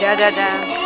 Da da da.